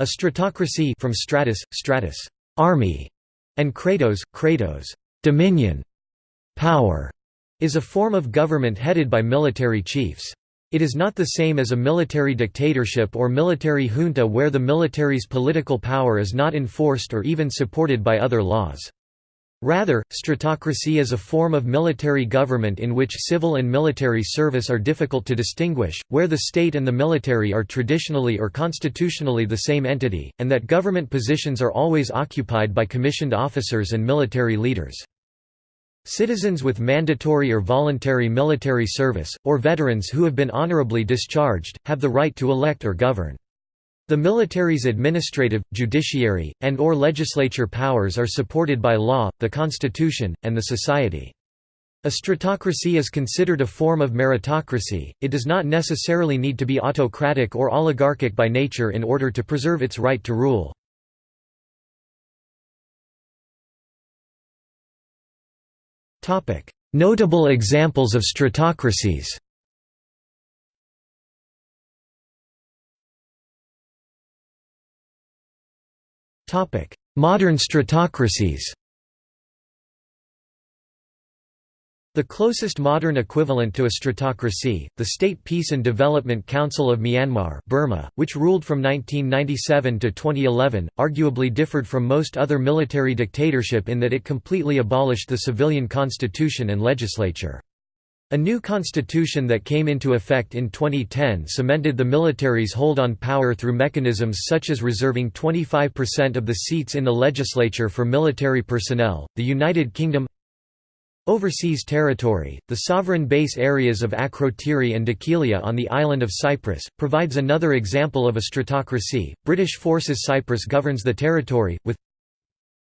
A stratocracy from stratos, stratos, army, and kratos, kratos, dominion, power, is a form of government headed by military chiefs. It is not the same as a military dictatorship or military junta where the military's political power is not enforced or even supported by other laws. Rather, stratocracy is a form of military government in which civil and military service are difficult to distinguish, where the state and the military are traditionally or constitutionally the same entity, and that government positions are always occupied by commissioned officers and military leaders. Citizens with mandatory or voluntary military service, or veterans who have been honorably discharged, have the right to elect or govern. The military's administrative, judiciary, and or legislature powers are supported by law, the constitution, and the society. A stratocracy is considered a form of meritocracy, it does not necessarily need to be autocratic or oligarchic by nature in order to preserve its right to rule. Notable examples of stratocracies Modern stratocracies The closest modern equivalent to a stratocracy, the State Peace and Development Council of Myanmar Burma, which ruled from 1997 to 2011, arguably differed from most other military dictatorship in that it completely abolished the civilian constitution and legislature. A new constitution that came into effect in 2010 cemented the military's hold on power through mechanisms such as reserving 25% of the seats in the legislature for military personnel. The United Kingdom Overseas territory, the sovereign base areas of Akrotiri and Dhekelia on the island of Cyprus, provides another example of a stratocracy. British Forces Cyprus governs the territory, with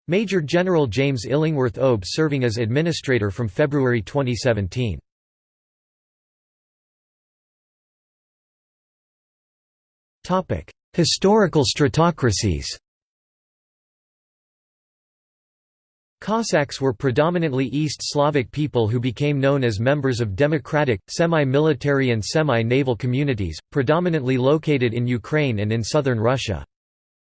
Major General James Illingworth OBE serving as administrator from February 2017. Historical stratocracies Cossacks were predominantly East Slavic people who became known as members of democratic, semi-military and semi-naval communities, predominantly located in Ukraine and in southern Russia.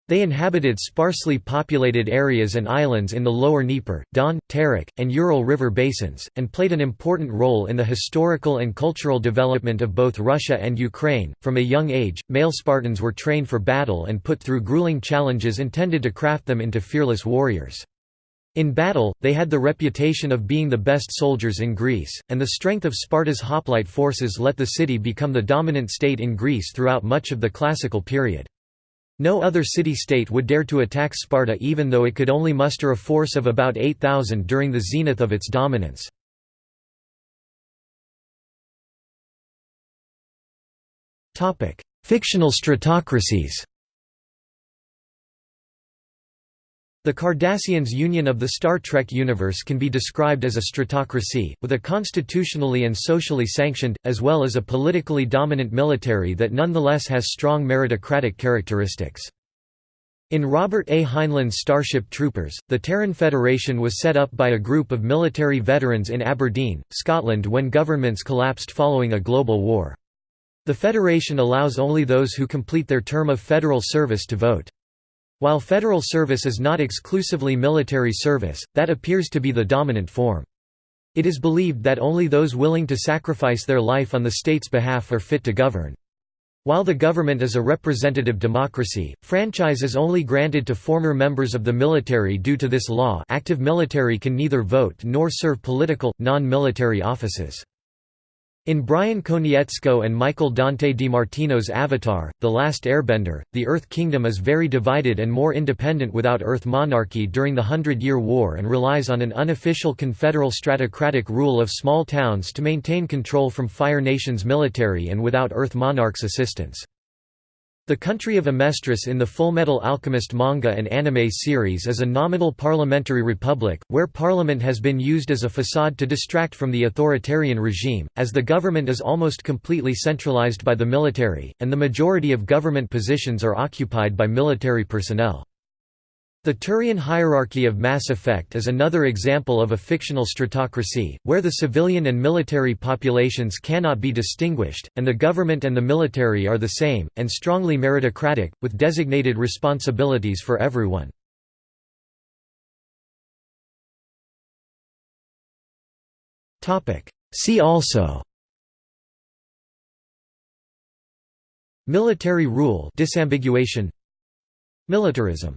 They inhabited sparsely populated areas and islands in the lower Dnieper, Don, Terek, and Ural River basins, and played an important role in the historical and cultural development of both Russia and Ukraine. From a young age, male Spartans were trained for battle and put through grueling challenges intended to craft them into fearless warriors. In battle, they had the reputation of being the best soldiers in Greece, and the strength of Sparta's hoplite forces let the city become the dominant state in Greece throughout much of the classical period. No other city-state would dare to attack Sparta even though it could only muster a force of about 8,000 during the zenith of its dominance. Fictional stratocracies The Cardassians' union of the Star Trek universe can be described as a stratocracy, with a constitutionally and socially sanctioned, as well as a politically dominant military that nonetheless has strong meritocratic characteristics. In Robert A. Heinlein's Starship Troopers, the Terran Federation was set up by a group of military veterans in Aberdeen, Scotland when governments collapsed following a global war. The Federation allows only those who complete their term of federal service to vote. While federal service is not exclusively military service, that appears to be the dominant form. It is believed that only those willing to sacrifice their life on the state's behalf are fit to govern. While the government is a representative democracy, franchise is only granted to former members of the military due to this law active military can neither vote nor serve political, non-military offices. In Brian Konietzko and Michael Dante DiMartino's Avatar, The Last Airbender, the Earth Kingdom is very divided and more independent without Earth monarchy during the Hundred Year War and relies on an unofficial confederal stratocratic rule of small towns to maintain control from Fire Nation's military and without Earth monarch's assistance. The country of Amestris in the Fullmetal Alchemist manga and anime series is a nominal parliamentary republic, where parliament has been used as a facade to distract from the authoritarian regime, as the government is almost completely centralized by the military, and the majority of government positions are occupied by military personnel. The Turian hierarchy of Mass Effect is another example of a fictional stratocracy, where the civilian and military populations cannot be distinguished, and the government and the military are the same, and strongly meritocratic, with designated responsibilities for everyone. See also Military rule disambiguation Militarism